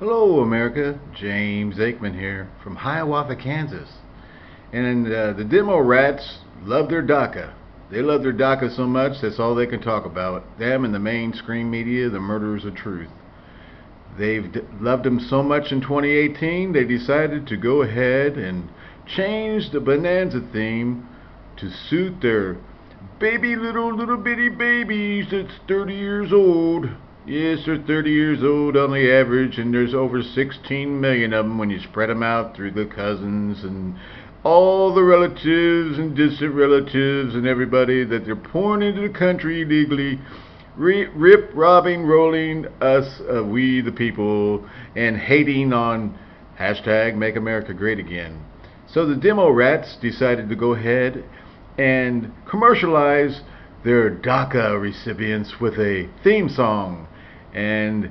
Hello, America. James Aikman here from Hiawatha, Kansas. And uh, the demo rats love their DACA. They love their DACA so much that's all they can talk about. Them and the mainstream media, the murderers of truth. They've loved them so much in 2018, they decided to go ahead and change the Bonanza theme to suit their baby little little bitty babies that's 30 years old. Yes, they're 30 years old on the average, and there's over 16 million of them when you spread them out through the cousins and all the relatives and distant relatives and everybody that they're pouring into the country illegally, rip, robbing, rolling us, uh, we the people, and hating on hashtag Make America Great Again. So the demo rats decided to go ahead and commercialize their DACA recipients with a theme song and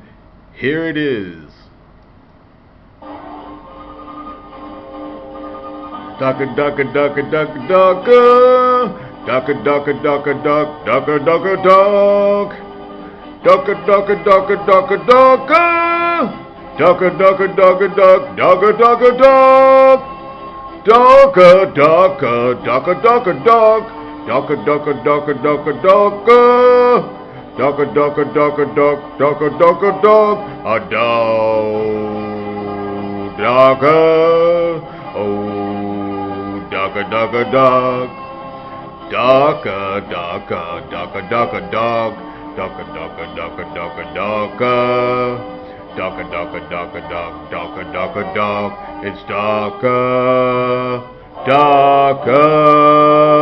here it is. Ducka ducka ducka ducka ducka Ducka ducka ducka duck ducka ducka duck Ducka ducka ducka ducka ducka Ducka ducka ducka duck ducka ducka duck Ducka ducka ducka ducka duck Ducka ducka ducka ducka ducka Duck a duck a duck a duck, duck a duck a duck, a dog, duck a, oh, duck a duck a duck, duck a duck a duck a duck a duck, duck a duck a duck a duck a duck a, duck a duck a duck a duck, duck a duck a duck, it's duck a, duck a.